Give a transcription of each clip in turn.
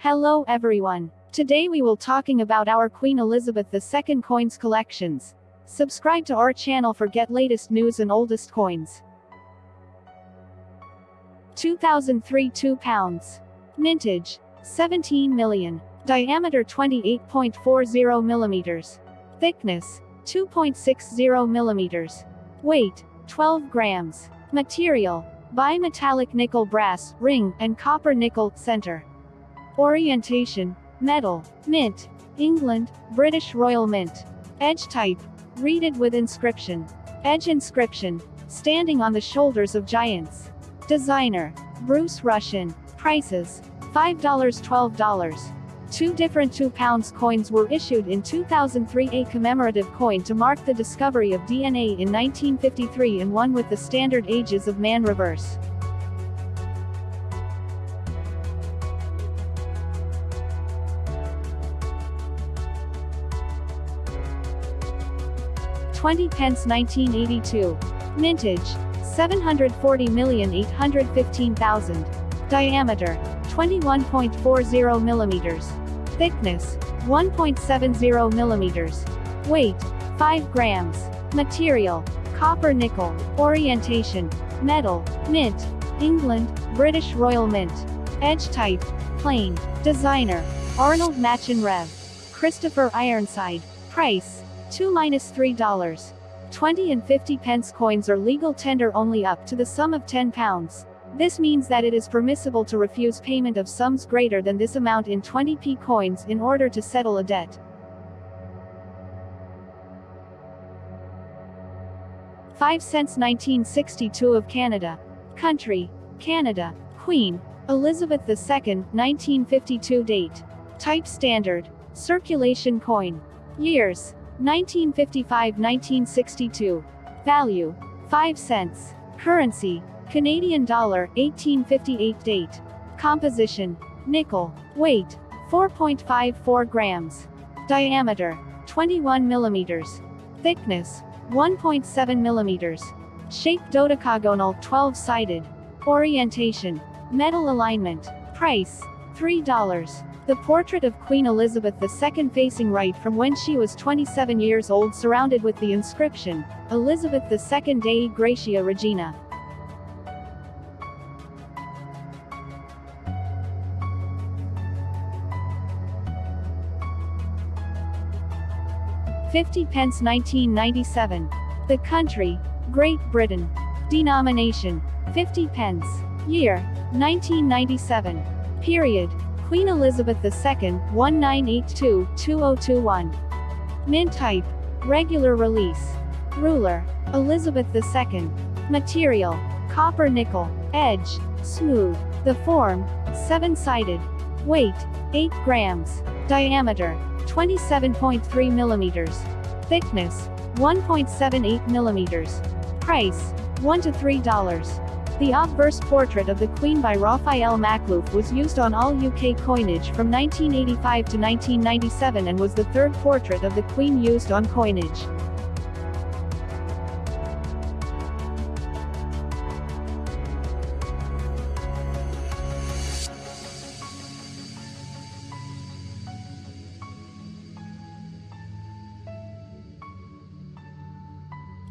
Hello everyone. Today we will talking about our Queen Elizabeth II coins collections. Subscribe to our channel for get latest news and oldest coins. 2003 2 pounds. Mintage. 17 million. Diameter 28.40 millimeters. Thickness. 2.60 millimeters. Weight. 12 grams. Material. Bimetallic nickel brass, ring, and copper nickel, center. Orientation. Metal. Mint. England, British Royal Mint. Edge type. Reeded with inscription. Edge inscription. Standing on the shoulders of giants. Designer. Bruce Rushin. Prices. $5 $12. Two different 2 pounds coins were issued in 2003 a commemorative coin to mark the discovery of DNA in 1953 and one with the standard ages of man reverse. Twenty pence 1982. Mintage. 740,815,000. Diameter. 21.40 millimeters. Thickness, 1.70 millimeters. Weight, 5 grams. Material, copper nickel. Orientation, metal, mint. England, British Royal Mint. Edge type, plain. Designer, Arnold Machin Rev. Christopher Ironside. Price, 2-3 dollars. 20 and 50 pence coins are legal tender only up to the sum of 10 pounds. This means that it is permissible to refuse payment of sums greater than this amount in 20p coins in order to settle a debt. 5 cents 1962 of Canada. Country. Canada. Queen. Elizabeth II, 1952 date. Type standard. Circulation coin. Years. 1955-1962. Value. 5 cents. Currency. Canadian dollar, 1858 date. Composition. Nickel. Weight. 4.54 grams. Diameter. 21 millimeters. Thickness. 1.7 millimeters. Shape dodecagonal 12-sided. Orientation. Medal alignment. Price. $3. The portrait of Queen Elizabeth II facing right from when she was 27 years old surrounded with the inscription, Elizabeth II Dei Gratia Regina. 50 pence 1997. The country, Great Britain. Denomination, 50 pence. Year, 1997. Period, Queen Elizabeth II, 1982-2021. Mint type, regular release. Ruler, Elizabeth II. Material, copper nickel. Edge, smooth. The form, 7-sided. Weight, 8 grams. Diameter, 27.3 millimeters. Thickness, 1.78 millimeters. Price, 1 to 3 dollars. The obverse portrait of the Queen by Raphael Maklouf was used on all UK coinage from 1985 to 1997 and was the third portrait of the Queen used on coinage.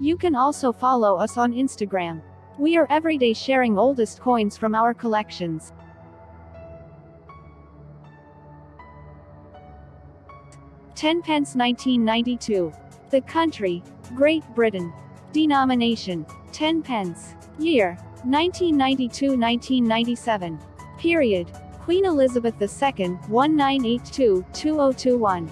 You can also follow us on Instagram. We are everyday sharing oldest coins from our collections. Ten pence 1992. The country, Great Britain. Denomination, 10 pence. Year, 1992-1997. Period, Queen Elizabeth II, 1982-2021.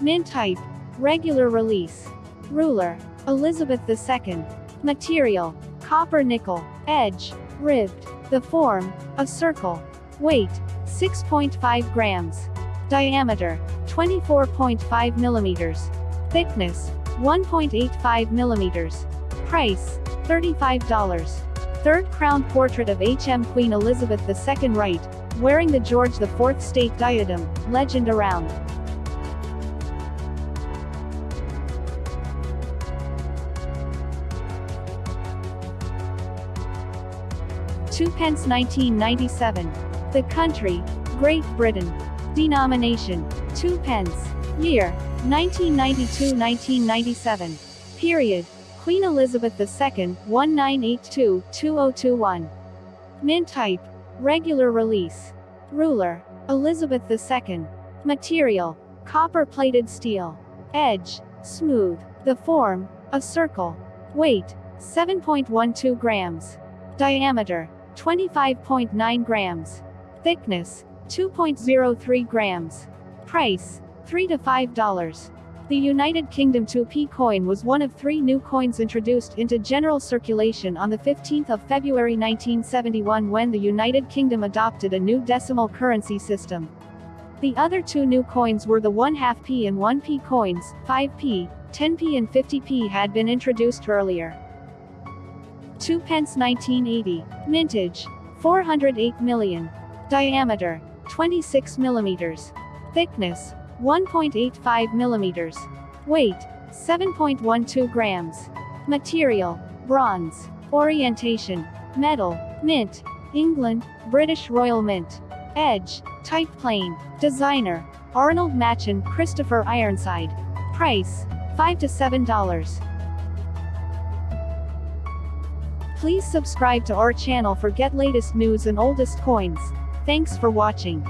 Mint type, regular release. Ruler, Elizabeth II. Material. Copper nickel. Edge. Ribbed. The form. A circle. Weight. 6.5 grams. Diameter. 24.5 millimeters. Thickness. 1.85 millimeters. Price. $35. Third crown portrait of HM Queen Elizabeth II right, wearing the George IV state diadem, legend around. Two pence 1997. The country, Great Britain. Denomination. 2 pence. Year. 1992-1997. Period. Queen Elizabeth II, 1982-2021. Mint type. Regular release. Ruler. Elizabeth II. Material. Copper-plated steel. Edge. Smooth. The form. A circle. Weight. 7.12 grams. Diameter. 25.9 grams. Thickness. 2.03 grams. Price. 3 to 5 dollars. The United Kingdom 2p coin was one of three new coins introduced into general circulation on the 15th of February 1971 when the United Kingdom adopted a new decimal currency system. The other two new coins were the 1 half p and 1p coins, 5p, 10p and 50p had been introduced earlier. 2 pence 1980. Mintage. 408 million. Diameter. 26 millimeters. Thickness. 1.85 millimeters. Weight. 7.12 grams. Material. Bronze. Orientation. Metal. Mint. England. British Royal Mint. Edge. Type plain. Designer. Arnold Machin, Christopher Ironside. Price. 5 to 7 Please subscribe to our channel for get latest news and oldest coins. Thanks for watching.